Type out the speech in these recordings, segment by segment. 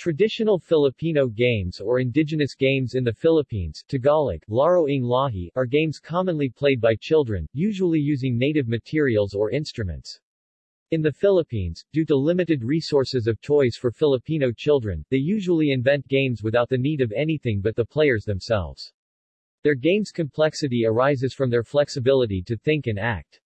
Traditional Filipino games or indigenous games in the Philippines Tagalog, Laro ng Lahi, are games commonly played by children, usually using native materials or instruments. In the Philippines, due to limited resources of toys for Filipino children, they usually invent games without the need of anything but the players themselves. Their game's complexity arises from their flexibility to think and act.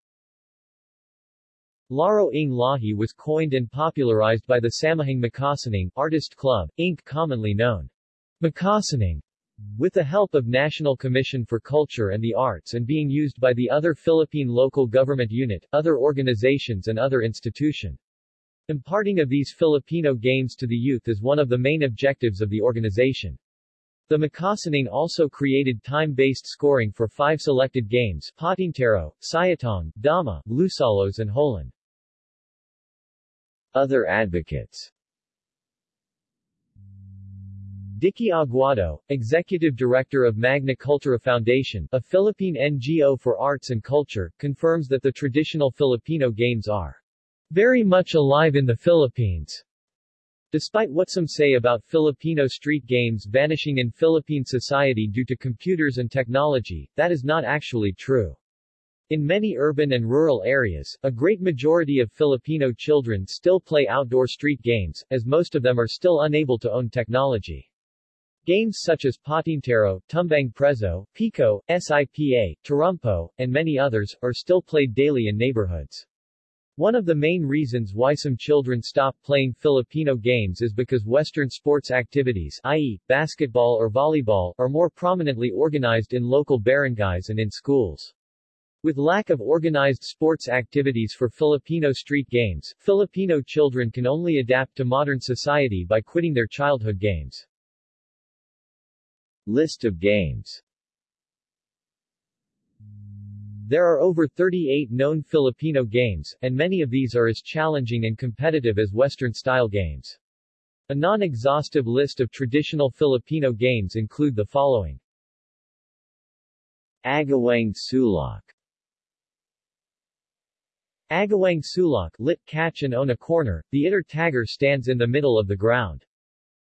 Laro ng Lahi was coined and popularized by the Samahang Makasining Artist Club, Inc. commonly known Makasining, with the help of National Commission for Culture and the Arts and being used by the other Philippine local government unit, other organizations and other institution. Imparting of these Filipino games to the youth is one of the main objectives of the organization. The Makasining also created time-based scoring for five selected games Patintero, Sayatong, Dama, Lusalos and Holen. Other advocates Dicky Aguado, Executive Director of Magna Cultura Foundation, a Philippine NGO for arts and culture, confirms that the traditional Filipino games are very much alive in the Philippines. Despite what some say about Filipino street games vanishing in Philippine society due to computers and technology, that is not actually true. In many urban and rural areas, a great majority of Filipino children still play outdoor street games, as most of them are still unable to own technology. Games such as Patintero, Tumbang Preso, Pico, SIPA, Tarumpo, and many others, are still played daily in neighborhoods. One of the main reasons why some children stop playing Filipino games is because Western sports activities i.e., basketball or volleyball, are more prominently organized in local barangays and in schools. With lack of organized sports activities for Filipino street games, Filipino children can only adapt to modern society by quitting their childhood games. List of games There are over 38 known Filipino games, and many of these are as challenging and competitive as Western-style games. A non-exhaustive list of traditional Filipino games include the following. Agawang Sulok Agawang sulok lit catch and own a corner, the itter tagger stands in the middle of the ground.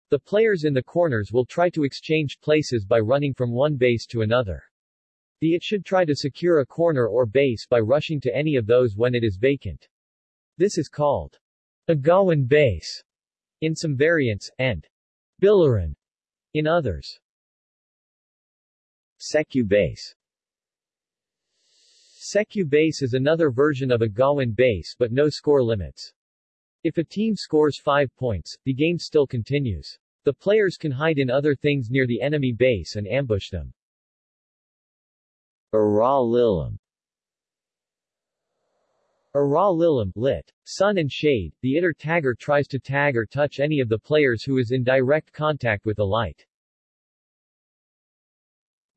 The players in the corners will try to exchange places by running from one base to another. The it should try to secure a corner or base by rushing to any of those when it is vacant. This is called agawan base in some variants, and bilaran in others. Secu base Secu base is another version of agawan base but no score limits. If a team scores 5 points, the game still continues. The players can hide in other things near the enemy base and ambush them. Aralilam Aralilam lit. Sun and shade, the itter tagger tries to tag or touch any of the players who is in direct contact with the light.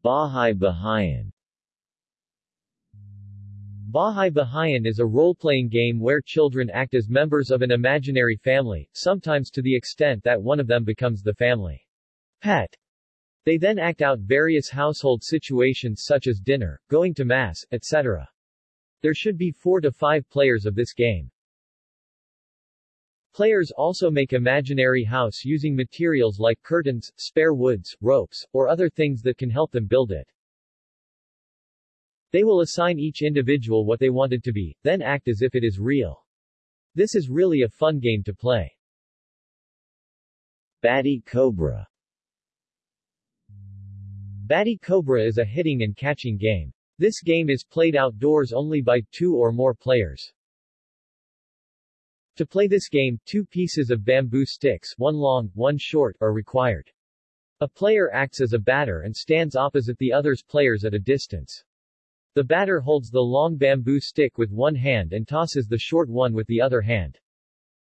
Bahay Bahayan Bahay Bahayan is a role-playing game where children act as members of an imaginary family, sometimes to the extent that one of them becomes the family pet. They then act out various household situations such as dinner, going to mass, etc. There should be four to five players of this game. Players also make imaginary house using materials like curtains, spare woods, ropes, or other things that can help them build it. They will assign each individual what they want it to be, then act as if it is real. This is really a fun game to play. Bati-cobra Batty Cobra is a hitting and catching game. This game is played outdoors only by two or more players. To play this game, two pieces of bamboo sticks, one long, one short, are required. A player acts as a batter and stands opposite the other's players at a distance. The batter holds the long bamboo stick with one hand and tosses the short one with the other hand.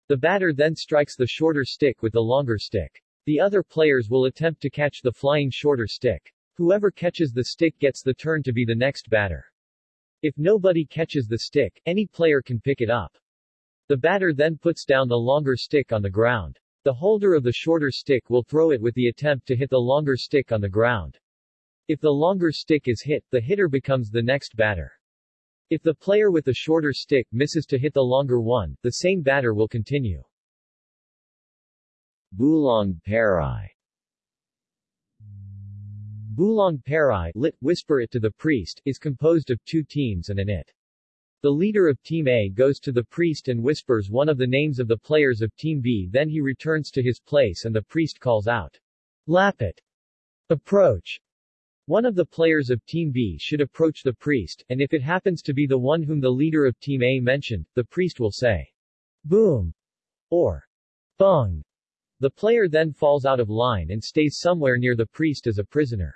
The batter then strikes the shorter stick with the longer stick. The other players will attempt to catch the flying shorter stick. Whoever catches the stick gets the turn to be the next batter. If nobody catches the stick, any player can pick it up. The batter then puts down the longer stick on the ground. The holder of the shorter stick will throw it with the attempt to hit the longer stick on the ground. If the longer stick is hit, the hitter becomes the next batter. If the player with the shorter stick misses to hit the longer one, the same batter will continue. Bulong Pari Bulong Pari lit, whisper it to the priest, is composed of two teams and an it. The leader of Team A goes to the priest and whispers one of the names of the players of Team B then he returns to his place and the priest calls out, Lapit! Approach! One of the players of Team B should approach the priest, and if it happens to be the one whom the leader of Team A mentioned, the priest will say, Boom! or Bung! The player then falls out of line and stays somewhere near the priest as a prisoner.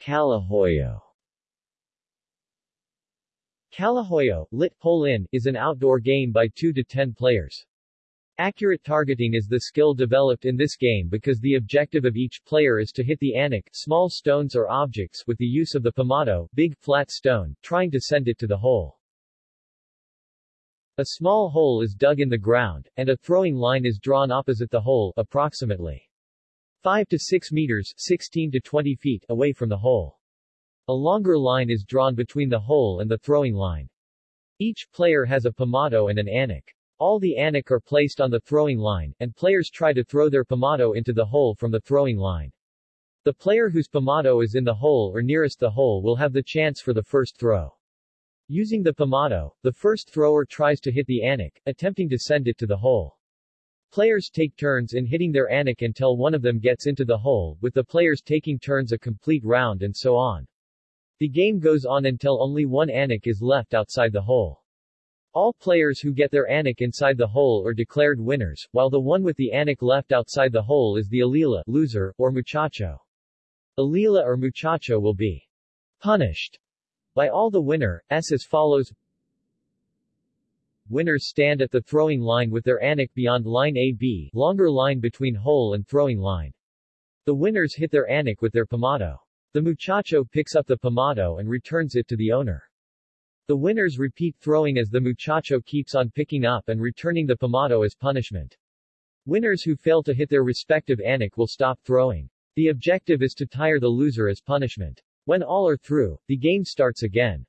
Kalahoyo Kalahoyo, lit, hole-in, is an outdoor game by 2 to 10 players. Accurate targeting is the skill developed in this game because the objective of each player is to hit the anik small stones or objects with the use of the pamato big flat stone, trying to send it to the hole. A small hole is dug in the ground, and a throwing line is drawn opposite the hole, approximately 5 to 6 meters 16 to 20 feet away from the hole. A longer line is drawn between the hole and the throwing line. Each player has a pamato and an anik. All the anik are placed on the throwing line, and players try to throw their pamato into the hole from the throwing line. The player whose pamato is in the hole or nearest the hole will have the chance for the first throw. Using the pamato, the first thrower tries to hit the anik, attempting to send it to the hole. Players take turns in hitting their anik until one of them gets into the hole, with the players taking turns a complete round and so on. The game goes on until only one anik is left outside the hole. All players who get their anik inside the hole are declared winners, while the one with the anik left outside the hole is the alila loser, or muchacho. Alila or muchacho will be punished by all the winner, s as follows Winners stand at the throwing line with their anik beyond line AB longer line between hole and throwing line. The winners hit their anik with their pamato. The muchacho picks up the pamato and returns it to the owner. The winners repeat throwing as the muchacho keeps on picking up and returning the pamato as punishment. Winners who fail to hit their respective anik will stop throwing. The objective is to tire the loser as punishment. When all are through, the game starts again.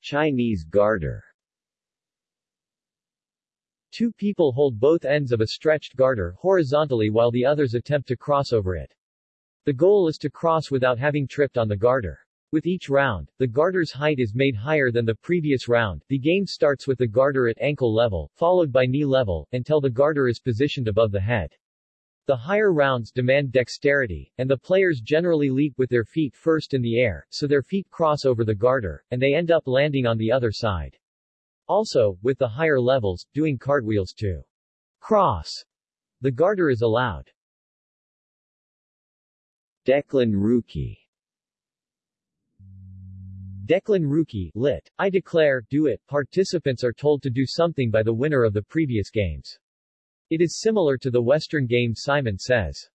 Chinese garter Two people hold both ends of a stretched garter horizontally while the others attempt to cross over it. The goal is to cross without having tripped on the garter. With each round, the garter's height is made higher than the previous round. The game starts with the garter at ankle level, followed by knee level, until the garter is positioned above the head. The higher rounds demand dexterity, and the players generally leap with their feet first in the air, so their feet cross over the garter, and they end up landing on the other side. Also, with the higher levels, doing cartwheels to cross the garter is allowed. Declan Rookie Deklan Rookie, lit. I declare, do it. Participants are told to do something by the winner of the previous games. It is similar to the Western game Simon Says.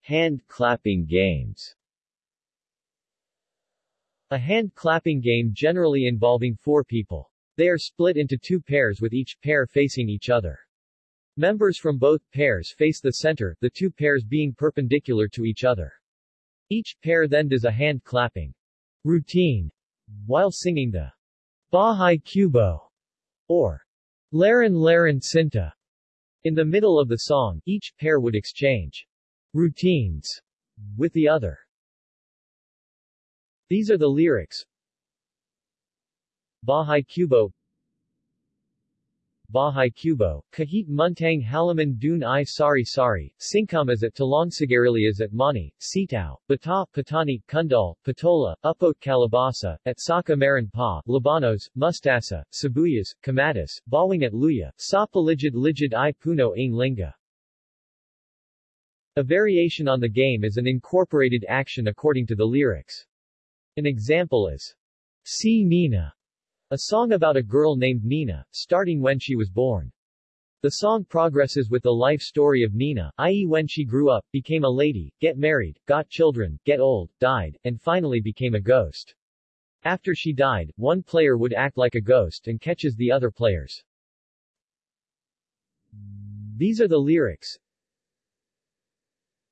Hand clapping games A hand clapping game generally involving four people. They are split into two pairs with each pair facing each other. Members from both pairs face the center, the two pairs being perpendicular to each other. Each pair then does a hand clapping routine while singing the Bahay Kubo or Leron Leron Sinta. In the middle of the song, each pair would exchange routines with the other. These are the lyrics. Bahay Kubo Bahay Kubo, Kahit Muntang Halaman Dun I Sari Sari, Singkam is at Talongsigarili is at Mani, Sitao, Bata, Patani, Kundal, Patola, Upot Kalabasa, at Saka Maran Pa, Labanos, Mustasa, Sabuyas, Kamatis, Bawing at Luya, Sapaligid Ligid I Puno Ain Linga. A variation on the game is an incorporated action according to the lyrics. An example is, Si Nina, a song about a girl named Nina, starting when she was born. The song progresses with the life story of Nina, i.e. when she grew up, became a lady, get married, got children, get old, died, and finally became a ghost. After she died, one player would act like a ghost and catches the other players. These are the lyrics.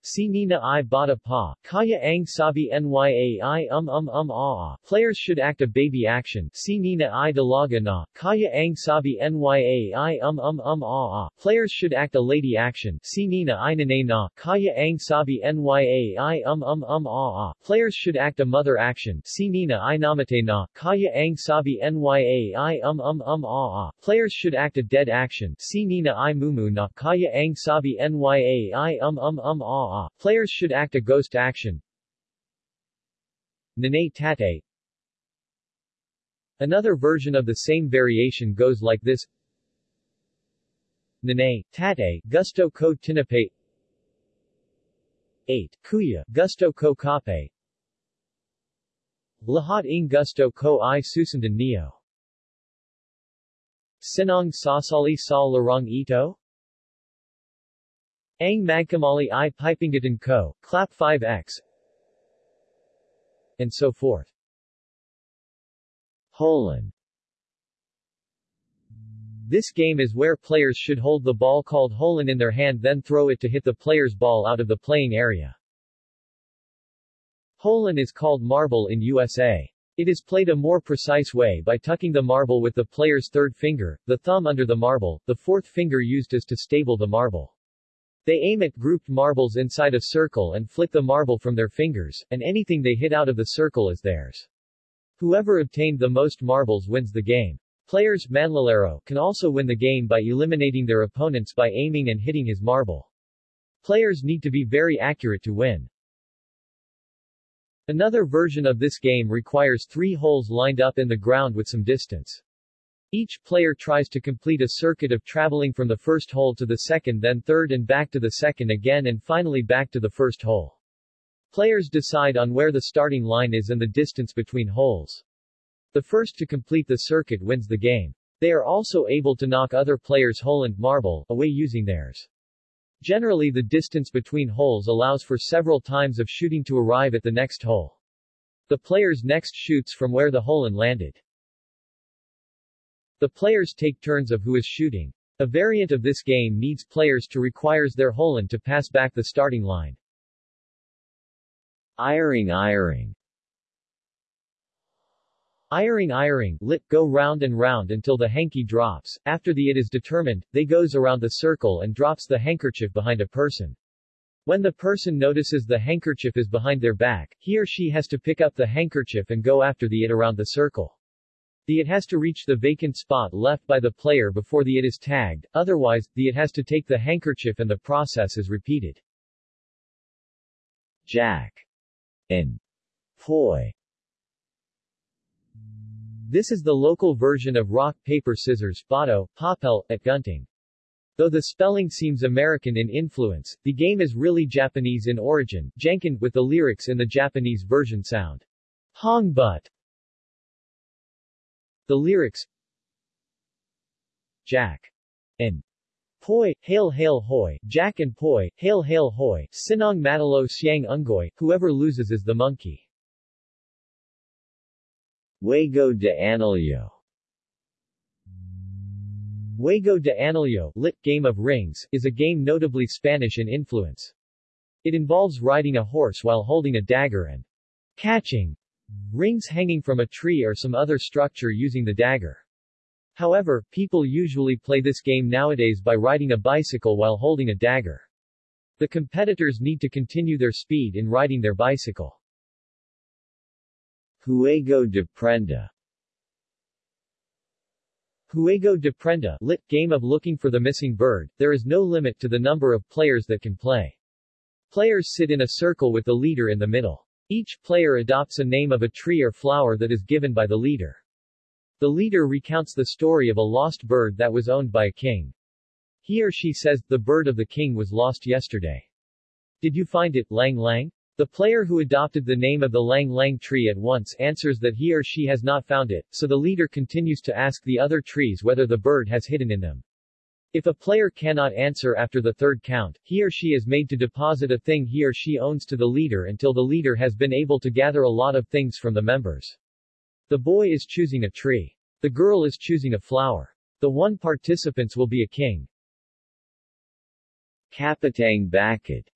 Si Nina I Bata Pa, Kaya Ang Sabi Nya I Um Um Um Ah Players should act a baby action. Si Nina I Dalaga Na, Kaya Ang Sabi Nya I Um Um Um Ah Players should act a lady action. Si Nina I Nane Na, Kaya Ang Sabi Nya I Um Um Um Ah Players should act a mother action. Si Nina I Namate Na, Kaya Ang Sabi Nya I Um Um Um Ah Players should act a dead action. Si Nina I Mumu Na, Kaya Ang Sabi Nya I Um Um Um Ah Players should act a ghost action. Nene tate. Another version of the same variation goes like this. Nene, tate, gusto ko tinape 8. Kuya, gusto ko kape Lahat ng gusto ko i susundan neo. Sinong sasali sa larong ito? Ang magkamali i pipingatan ko, clap 5x, and so forth. Holen This game is where players should hold the ball called holen in their hand then throw it to hit the player's ball out of the playing area. Holen is called marble in USA. It is played a more precise way by tucking the marble with the player's third finger, the thumb under the marble, the fourth finger used as to stable the marble. They aim at grouped marbles inside a circle and flick the marble from their fingers, and anything they hit out of the circle is theirs. Whoever obtained the most marbles wins the game. Players Manlalaro can also win the game by eliminating their opponents by aiming and hitting his marble. Players need to be very accurate to win. Another version of this game requires three holes lined up in the ground with some distance. Each player tries to complete a circuit of traveling from the first hole to the second then third and back to the second again and finally back to the first hole. Players decide on where the starting line is and the distance between holes. The first to complete the circuit wins the game. They are also able to knock other players' hole and marble away using theirs. Generally the distance between holes allows for several times of shooting to arrive at the next hole. The players next shoots from where the hole and landed. The players take turns of who is shooting. A variant of this game needs players to requires their holen to pass back the starting line. Iring Iring Iring Iring, lit, go round and round until the hanky drops. After the it is determined, they goes around the circle and drops the handkerchief behind a person. When the person notices the handkerchief is behind their back, he or she has to pick up the handkerchief and go after the it around the circle. The it has to reach the vacant spot left by the player before the it is tagged, otherwise, the it has to take the handkerchief and the process is repeated. Jack and Poi This is the local version of rock, paper, scissors, bato, papel, at gunting. Though the spelling seems American in influence, the game is really Japanese in origin, Janken, with the lyrics in the Japanese version sound. Hong butt. The lyrics Jack and Poi, hail hail hoy, Jack and Poi, hail hail hoy, Sinong Matalo Siang Ungoy, whoever loses is the monkey. Juego de Anillo Juego de Anillo, lit Game of Rings, is a game notably Spanish in influence. It involves riding a horse while holding a dagger and catching rings hanging from a tree or some other structure using the dagger. However, people usually play this game nowadays by riding a bicycle while holding a dagger. The competitors need to continue their speed in riding their bicycle. Juego de Prenda Juego de Prenda, lit game of looking for the missing bird, there is no limit to the number of players that can play. Players sit in a circle with the leader in the middle. Each player adopts a name of a tree or flower that is given by the leader. The leader recounts the story of a lost bird that was owned by a king. He or she says, the bird of the king was lost yesterday. Did you find it, Lang Lang? The player who adopted the name of the Lang Lang tree at once answers that he or she has not found it, so the leader continues to ask the other trees whether the bird has hidden in them. If a player cannot answer after the third count, he or she is made to deposit a thing he or she owns to the leader until the leader has been able to gather a lot of things from the members. The boy is choosing a tree. The girl is choosing a flower. The one participants will be a king. Kapitang Bakit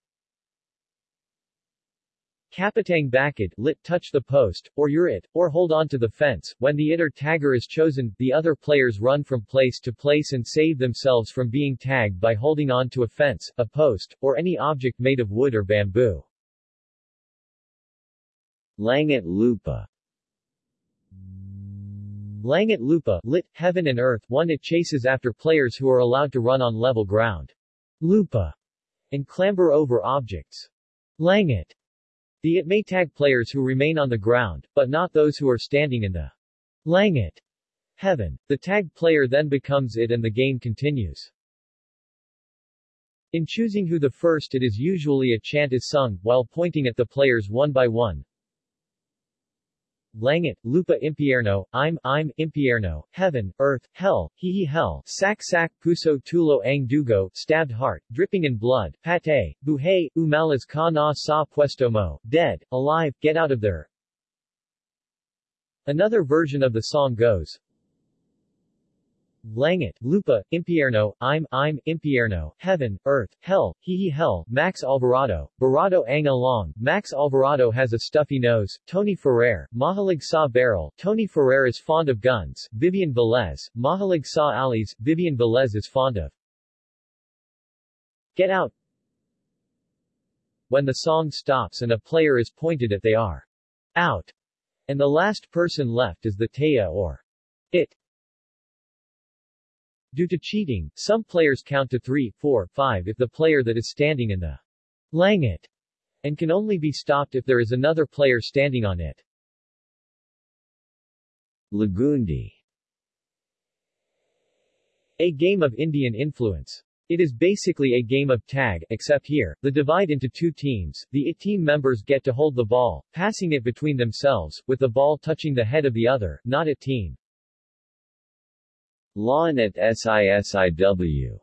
Kapitang bakid, lit touch the post, or you're it, or hold on to the fence. When the it or tagger is chosen, the other players run from place to place and save themselves from being tagged by holding on to a fence, a post, or any object made of wood or bamboo. Langit Lupa Langit Lupa, lit, heaven and earth, one it chases after players who are allowed to run on level ground. Lupa. And clamber over objects. Langit. The it may tag players who remain on the ground, but not those who are standing in the Langit. Heaven. The tagged player then becomes it and the game continues. In choosing who the first it is usually a chant is sung, while pointing at the players one by one. Langit, Lupa Impierno, I'm, I'm, Impierno, Heaven, Earth, Hell, Hihi Hell, Sak Sak, Puso Tulo Ang Dugo, Stabbed Heart, Dripping in Blood, Pate, Buhay, Umalas Ka Na Sa Puesto Mo, Dead, Alive, Get Out of There. Another version of the song goes, Langit, Lupa, Impierno, I'm, I'm, Impierno, Heaven, Earth, Hell, Hihi Hell, Max Alvarado, Barado Ang Along, Max Alvarado has a stuffy nose, Tony Ferrer, Mahalig Sa Barrel, Tony Ferrer is fond of guns, Vivian Velez, Mahalig Sa Alis, Vivian Velez is fond of Get Out. When the song stops and a player is pointed at they are out, and the last person left is the Taya or it. Due to cheating, some players count to 3, 4, 5 if the player that is standing in the langit and can only be stopped if there is another player standing on it. Lagundi A game of Indian influence. It is basically a game of tag, except here, the divide into two teams, the IT team members get to hold the ball, passing it between themselves, with the ball touching the head of the other, not a team. Lawin at SISIW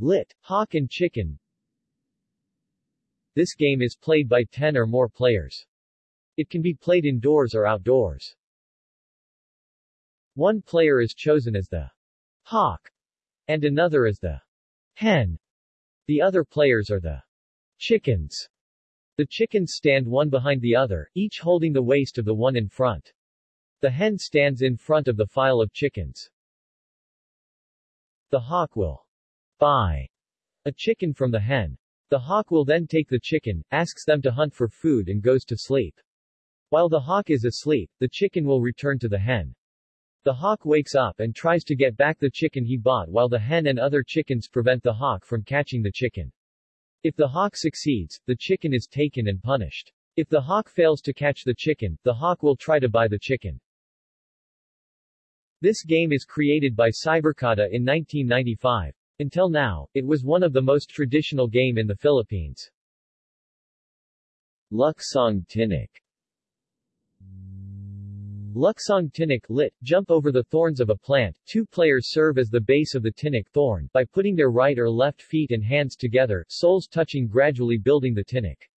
Lit. Hawk and Chicken This game is played by 10 or more players. It can be played indoors or outdoors. One player is chosen as the hawk and another as the hen. The other players are the chickens. The chickens stand one behind the other, each holding the waist of the one in front. The hen stands in front of the file of chickens. The hawk will buy a chicken from the hen. The hawk will then take the chicken, asks them to hunt for food and goes to sleep. While the hawk is asleep, the chicken will return to the hen. The hawk wakes up and tries to get back the chicken he bought while the hen and other chickens prevent the hawk from catching the chicken. If the hawk succeeds, the chicken is taken and punished. If the hawk fails to catch the chicken, the hawk will try to buy the chicken. This game is created by Cyberkata in 1995. Until now, it was one of the most traditional game in the Philippines. Luksong Tinik Luksong Tinik lit, jump over the thorns of a plant. Two players serve as the base of the Tinik thorn, by putting their right or left feet and hands together, soles touching gradually building the Tinik.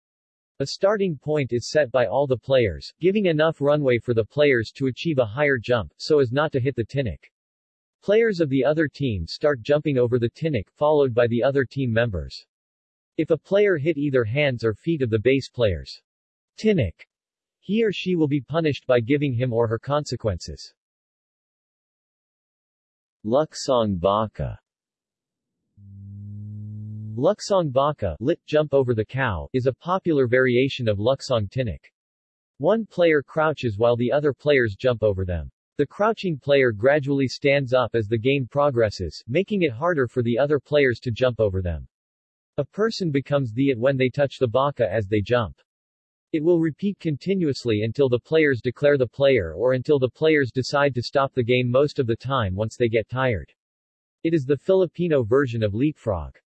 A starting point is set by all the players, giving enough runway for the players to achieve a higher jump, so as not to hit the tinik. Players of the other team start jumping over the tinik, followed by the other team members. If a player hit either hands or feet of the base players, tinik, he or she will be punished by giving him or her consequences. Luksong Baka Luksong Baka, lit jump over the cow, is a popular variation of Luksong Tinik. One player crouches while the other players jump over them. The crouching player gradually stands up as the game progresses, making it harder for the other players to jump over them. A person becomes the it when they touch the baka as they jump. It will repeat continuously until the players declare the player or until the players decide to stop the game most of the time once they get tired. It is the Filipino version of leapfrog.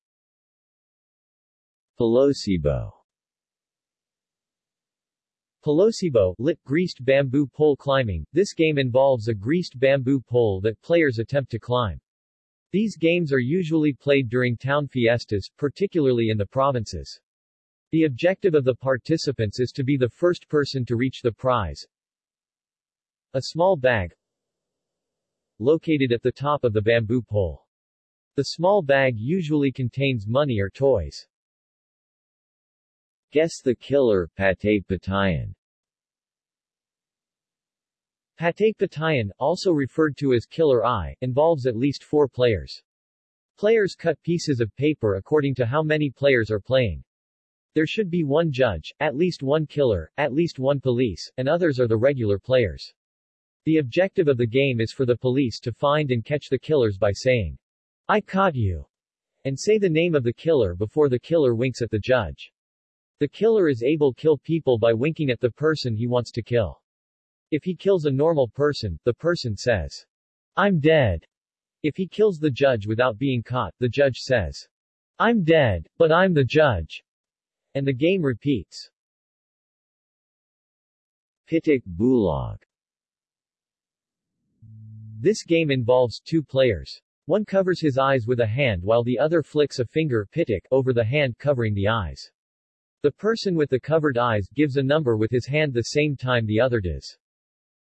Palosebo Palosebo, lit, greased bamboo pole climbing. This game involves a greased bamboo pole that players attempt to climb. These games are usually played during town fiestas, particularly in the provinces. The objective of the participants is to be the first person to reach the prize. A small bag located at the top of the bamboo pole. The small bag usually contains money or toys. Guess the killer, Patay Patayan. Patay Patayan, also referred to as Killer Eye, involves at least four players. Players cut pieces of paper according to how many players are playing. There should be one judge, at least one killer, at least one police, and others are the regular players. The objective of the game is for the police to find and catch the killers by saying, I caught you, and say the name of the killer before the killer winks at the judge. The killer is able kill people by winking at the person he wants to kill. If he kills a normal person, the person says, I'm dead. If he kills the judge without being caught, the judge says, I'm dead, but I'm the judge. And the game repeats. Pitik Bulag This game involves two players. One covers his eyes with a hand while the other flicks a finger pitik over the hand covering the eyes. The person with the covered eyes gives a number with his hand the same time the other does.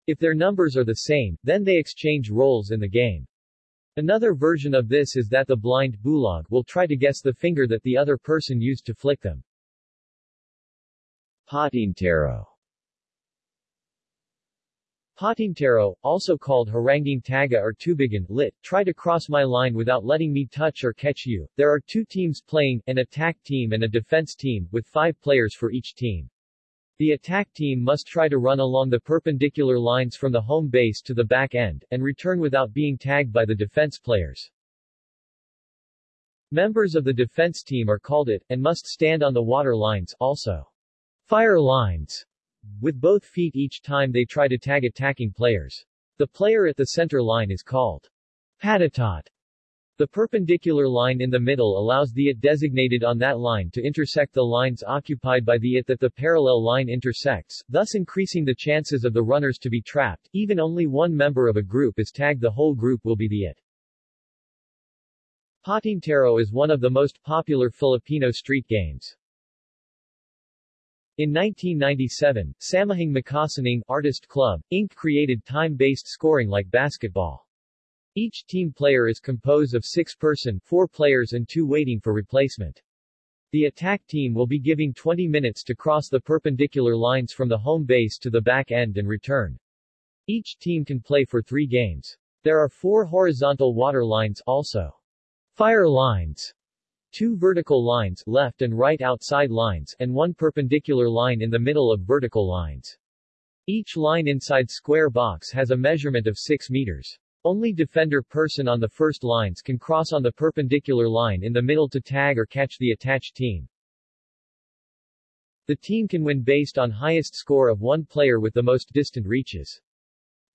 If their numbers are the same, then they exchange roles in the game. Another version of this is that the blind bulag will try to guess the finger that the other person used to flick them. Patintero Patintero, also called haranging taga or tubigan, lit, try to cross my line without letting me touch or catch you. There are two teams playing, an attack team and a defense team, with five players for each team. The attack team must try to run along the perpendicular lines from the home base to the back end, and return without being tagged by the defense players. Members of the defense team are called it, and must stand on the water lines, also. Fire lines with both feet each time they try to tag attacking players. The player at the center line is called patatot. The perpendicular line in the middle allows the it designated on that line to intersect the lines occupied by the it that the parallel line intersects, thus increasing the chances of the runners to be trapped. Even only one member of a group is tagged the whole group will be the it. Patintero is one of the most popular Filipino street games. In 1997, Samahang Makasining Artist Club, Inc. created time-based scoring like basketball. Each team player is composed of six person, four players and two waiting for replacement. The attack team will be giving 20 minutes to cross the perpendicular lines from the home base to the back end and return. Each team can play for three games. There are four horizontal water lines also. Fire lines two vertical lines left and right outside lines and one perpendicular line in the middle of vertical lines. Each line inside square box has a measurement of 6 meters. Only defender person on the first lines can cross on the perpendicular line in the middle to tag or catch the attached team. The team can win based on highest score of one player with the most distant reaches.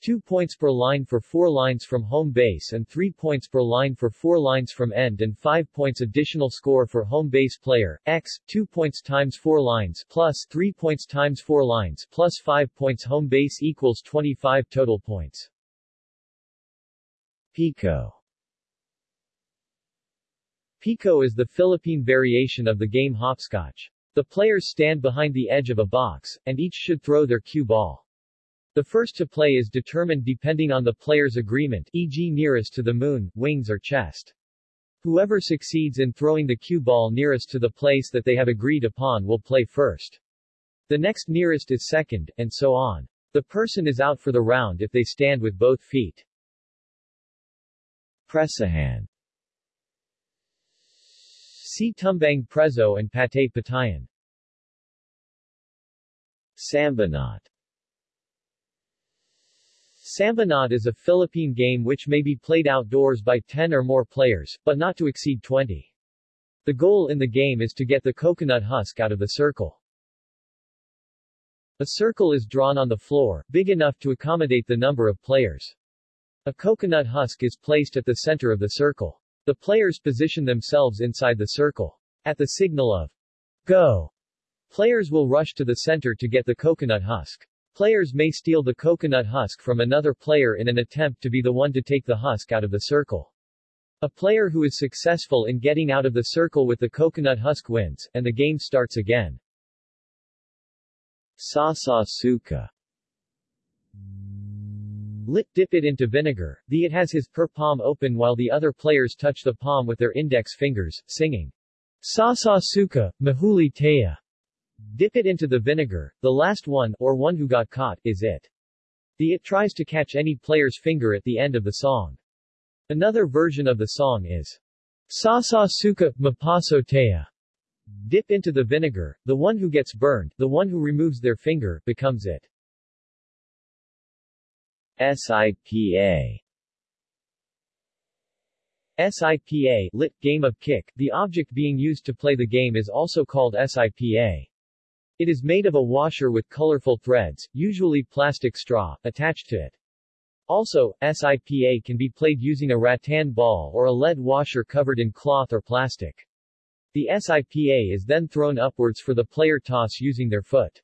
2 points per line for 4 lines from home base and 3 points per line for 4 lines from end and 5 points additional score for home base player, x, 2 points times 4 lines plus 3 points times 4 lines plus 5 points home base equals 25 total points. Pico Pico is the Philippine variation of the game hopscotch. The players stand behind the edge of a box, and each should throw their cue ball. The first to play is determined depending on the player's agreement e.g. nearest to the moon, wings or chest. Whoever succeeds in throwing the cue ball nearest to the place that they have agreed upon will play first. The next nearest is second, and so on. The person is out for the round if they stand with both feet. Presahan See Tumbang Preso and Patay Patayan. Sambunot Sambunot is a Philippine game which may be played outdoors by 10 or more players, but not to exceed 20. The goal in the game is to get the coconut husk out of the circle. A circle is drawn on the floor, big enough to accommodate the number of players. A coconut husk is placed at the center of the circle. The players position themselves inside the circle. At the signal of Go, players will rush to the center to get the coconut husk. Players may steal the coconut husk from another player in an attempt to be the one to take the husk out of the circle. A player who is successful in getting out of the circle with the coconut husk wins, and the game starts again. Sasa Suka Lit dip it into vinegar. The it has his per palm open while the other players touch the palm with their index fingers, singing Sasa Suka, Mahuli Taya. Dip it into the vinegar, the last one, or one who got caught, is it. The it tries to catch any player's finger at the end of the song. Another version of the song is Sasa suka, mapasotea. Dip into the vinegar, the one who gets burned, the one who removes their finger, becomes it. SIPA SIPA lit, game of kick, the object being used to play the game is also called SIPA. It is made of a washer with colorful threads, usually plastic straw, attached to it. Also, SIPA can be played using a rattan ball or a lead washer covered in cloth or plastic. The SIPA is then thrown upwards for the player toss using their foot.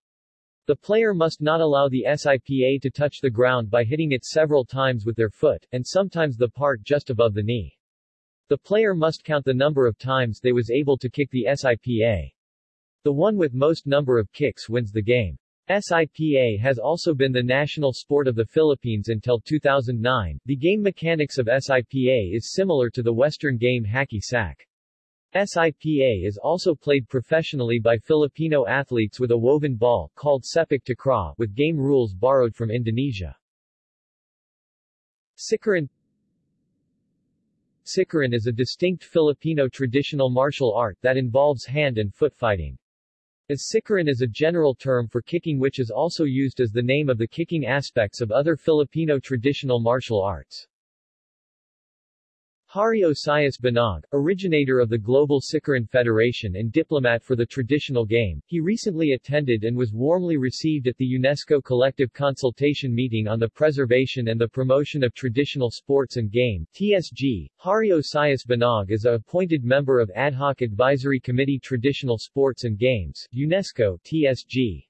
The player must not allow the SIPA to touch the ground by hitting it several times with their foot, and sometimes the part just above the knee. The player must count the number of times they was able to kick the SIPA. The one with most number of kicks wins the game. SIPA has also been the national sport of the Philippines until 2009. The game mechanics of SIPA is similar to the Western game hacky sack. SIPA is also played professionally by Filipino athletes with a woven ball, called sepak takraw, with game rules borrowed from Indonesia. Sikaran Sikaran is a distinct Filipino traditional martial art that involves hand and foot fighting. As sikaran is a general term for kicking which is also used as the name of the kicking aspects of other Filipino traditional martial arts. Hari Osias Banaag, originator of the Global Sikaran Federation and diplomat for the traditional game, he recently attended and was warmly received at the UNESCO Collective Consultation Meeting on the Preservation and the Promotion of Traditional Sports and Game TSG. Hari Osias Banaag is a appointed member of Ad Hoc Advisory Committee Traditional Sports and Games, UNESCO TSG.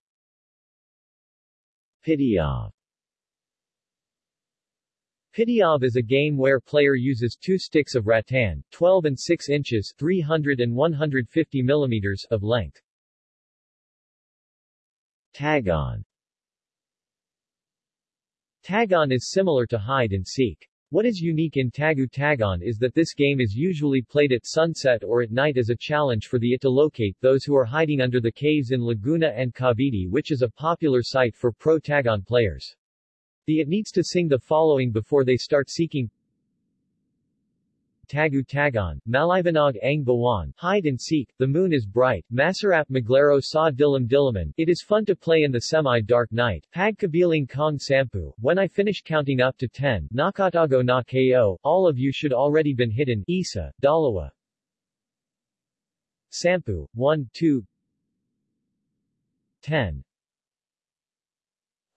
Pitiaw Pitiaw is a game where player uses two sticks of rattan, 12 and 6 inches 300 and 150 millimeters of length. Tagon Tagon is similar to hide and seek. What is unique in Tagu Taguan is that this game is usually played at sunset or at night as a challenge for the it to locate those who are hiding under the caves in Laguna and Cavite which is a popular site for pro Tagon players. The it needs to sing the following before they start seeking Tagu Taguan, Maliwanag ang Bawan, Hide and Seek, The Moon is Bright, Masarap Maglaro sa Dilim Dilaman, It is fun to play in the semi-dark night, Pagkabiling Kong Sampu, When I finish counting up to 10, Nakatago na KO, All of you should already been hidden, Isa, Dalawa. Sampu, 1, 2, 10.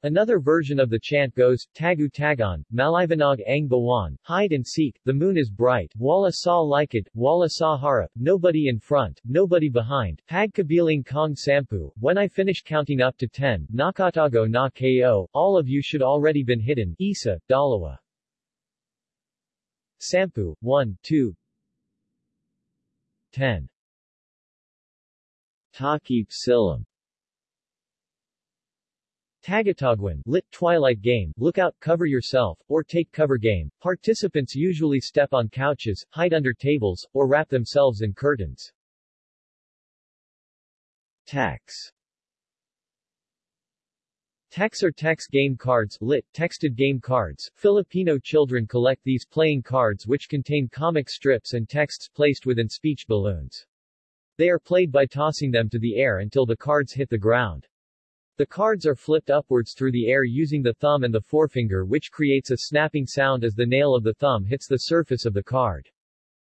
Another version of the chant goes, Tagu Taguan, Maliwanag ang Bawan, Hide and Seek, The Moon is Bright, Wala sa Likit, Wala sa Harap, Nobody in Front, Nobody Behind, Pagkabiling Kong Sampu, When I finish counting up to 10, Nakatago na KO, All of you should already been hidden, Isa, Dalawa. Sampu, 1, 2, 10. Takip Silim Tagatagwan, lit twilight game, look out, cover yourself, or take cover game. Participants usually step on couches, hide under tables, or wrap themselves in curtains. Tax Tax or text game cards, lit, texted game cards. Filipino children collect these playing cards which contain comic strips and texts placed within speech balloons. They are played by tossing them to the air until the cards hit the ground. The cards are flipped upwards through the air using the thumb and the forefinger which creates a snapping sound as the nail of the thumb hits the surface of the card.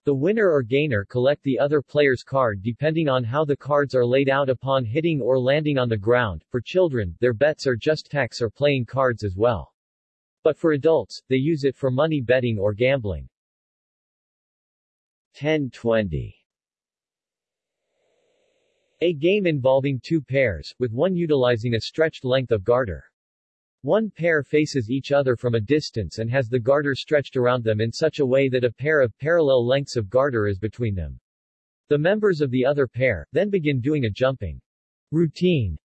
The winner or gainer collect the other player's card depending on how the cards are laid out upon hitting or landing on the ground. For children, their bets are just hex or playing cards as well. But for adults, they use it for money betting or gambling. 1020 a game involving two pairs, with one utilizing a stretched length of garter. One pair faces each other from a distance and has the garter stretched around them in such a way that a pair of parallel lengths of garter is between them. The members of the other pair, then begin doing a jumping routine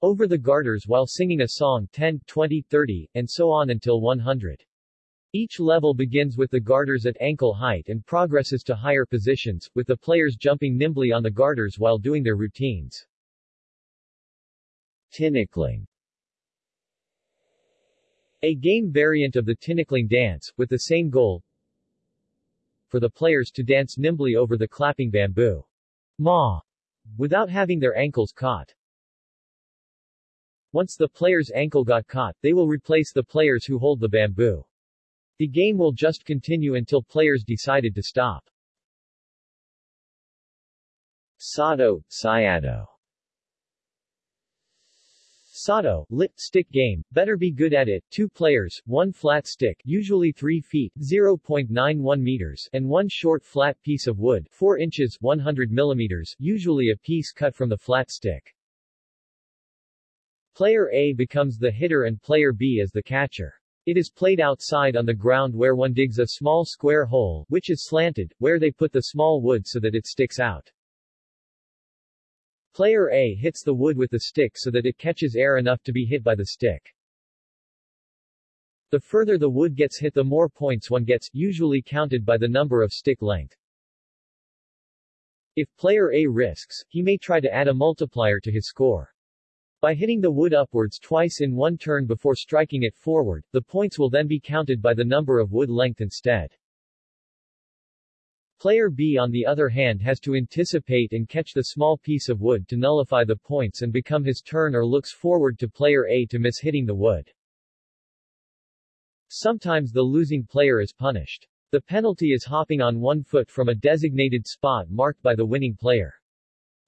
over the garters while singing a song 10, 20, 30, and so on until 100. Each level begins with the garters at ankle height and progresses to higher positions, with the players jumping nimbly on the garters while doing their routines. Tinikling A game variant of the tinikling dance, with the same goal for the players to dance nimbly over the clapping bamboo. Ma without having their ankles caught. Once the player's ankle got caught, they will replace the players who hold the bamboo. The game will just continue until players decided to stop. Sado, Sayado Sado, lit, stick game, better be good at it, two players, one flat stick usually 3 feet 0.91 meters and one short flat piece of wood 4 inches 100 millimeters, usually a piece cut from the flat stick. Player A becomes the hitter and player B is the catcher. It is played outside on the ground where one digs a small square hole, which is slanted, where they put the small wood so that it sticks out. Player A hits the wood with the stick so that it catches air enough to be hit by the stick. The further the wood gets hit the more points one gets, usually counted by the number of stick length. If player A risks, he may try to add a multiplier to his score. By hitting the wood upwards twice in one turn before striking it forward, the points will then be counted by the number of wood length instead. Player B on the other hand has to anticipate and catch the small piece of wood to nullify the points and become his turn or looks forward to player A to miss hitting the wood. Sometimes the losing player is punished. The penalty is hopping on one foot from a designated spot marked by the winning player.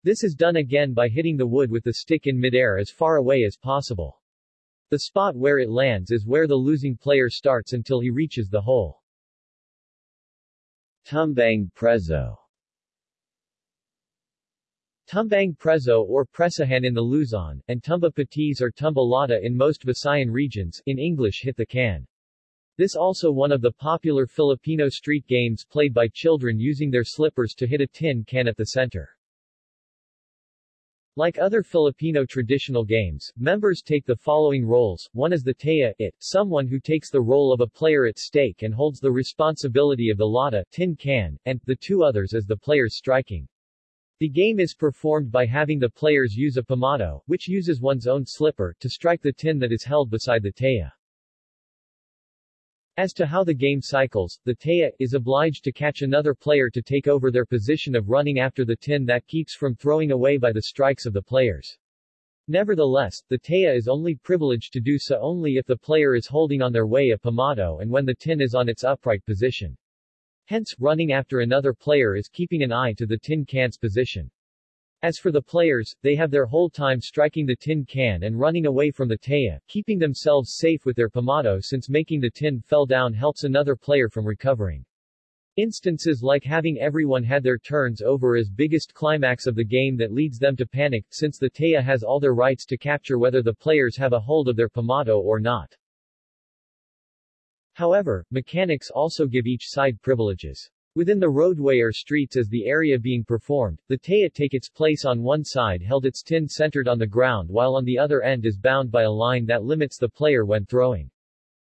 This is done again by hitting the wood with the stick in midair as far away as possible. The spot where it lands is where the losing player starts until he reaches the hole. Tumbang Preso Tumbang Preso or Presahan in the Luzon, and Tumba Patis or Tumba Lata in most Visayan regions, in English hit the can. This also one of the popular Filipino street games played by children using their slippers to hit a tin can at the center. Like other Filipino traditional games, members take the following roles. One is the taya, it, someone who takes the role of a player at stake and holds the responsibility of the lata, tin can, and, the two others as the players striking. The game is performed by having the players use a pamado, which uses one's own slipper, to strike the tin that is held beside the taya. As to how the game cycles, the Taya is obliged to catch another player to take over their position of running after the tin that keeps from throwing away by the strikes of the players. Nevertheless, the Taya is only privileged to do so only if the player is holding on their way a pamado and when the tin is on its upright position. Hence, running after another player is keeping an eye to the tin can's position. As for the players, they have their whole time striking the tin can and running away from the taya, keeping themselves safe with their pamado since making the tin fell down helps another player from recovering. Instances like having everyone had their turns over is biggest climax of the game that leads them to panic, since the Taya has all their rights to capture whether the players have a hold of their pamado or not. However, mechanics also give each side privileges. Within the roadway or streets as the area being performed, the taya take its place on one side held its tin centered on the ground while on the other end is bound by a line that limits the player when throwing.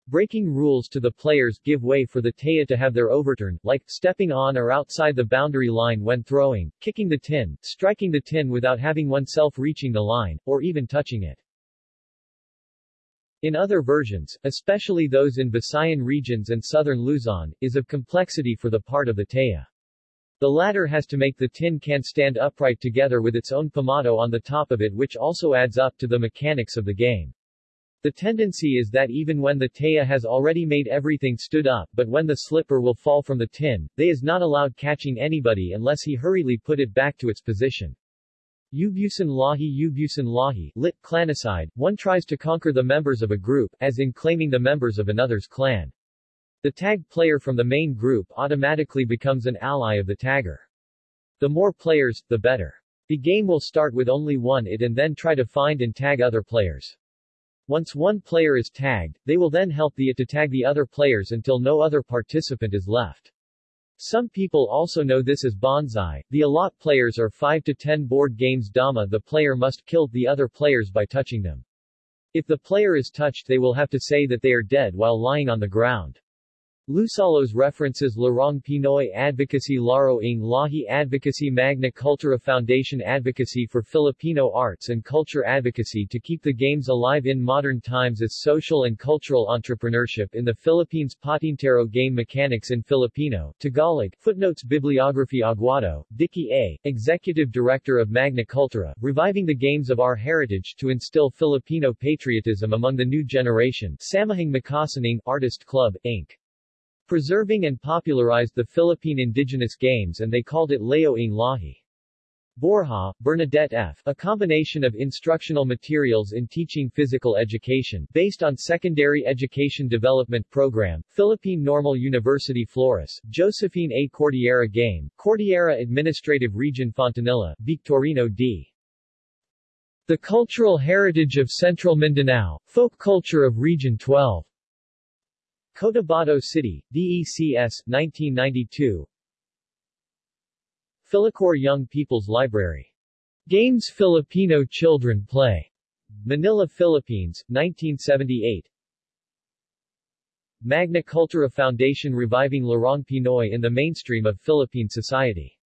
Breaking rules to the players give way for the taya to have their overturn, like, stepping on or outside the boundary line when throwing, kicking the tin, striking the tin without having oneself reaching the line, or even touching it. In other versions, especially those in Visayan regions and southern Luzon, is of complexity for the part of the taya. The latter has to make the tin can stand upright together with its own pamado on the top of it which also adds up to the mechanics of the game. The tendency is that even when the taya has already made everything stood up but when the slipper will fall from the tin, they is not allowed catching anybody unless he hurriedly put it back to its position. Ubusan Lahi Ubusan Lahi, lit, clanicide, one tries to conquer the members of a group, as in claiming the members of another's clan. The tag player from the main group automatically becomes an ally of the tagger. The more players, the better. The game will start with only one it and then try to find and tag other players. Once one player is tagged, they will then help the it to tag the other players until no other participant is left. Some people also know this as bonsai. The allot players are 5 to 10 board games dama the player must kill the other players by touching them. If the player is touched they will have to say that they are dead while lying on the ground. Lusalos references Larong Pinoy Advocacy Laro ng Lahi Advocacy Magna Cultura Foundation Advocacy for Filipino Arts and Culture Advocacy to keep the games alive in modern times as social and cultural entrepreneurship in the Philippines Patintero Game Mechanics in Filipino, Tagalog, footnotes Bibliography Aguado, Dicky A., Executive Director of Magna Cultura, reviving the games of our heritage to instill Filipino patriotism among the new generation, Samahang Makasining Artist Club, Inc preserving and popularized the Philippine indigenous games and they called it Laro ng Lahi. Borja, Bernadette F. A combination of instructional materials in teaching physical education, based on Secondary Education Development Program, Philippine Normal University Flores, Josephine A. Cordillera Game, Cordillera Administrative Region Fontanilla, Victorino D. The Cultural Heritage of Central Mindanao, Folk Culture of Region 12. Cotabato City, DECS, 1992 Philocor Young People's Library. Games Filipino Children Play. Manila, Philippines, 1978 Magna Cultura Foundation reviving Larong Pinoy in the mainstream of Philippine society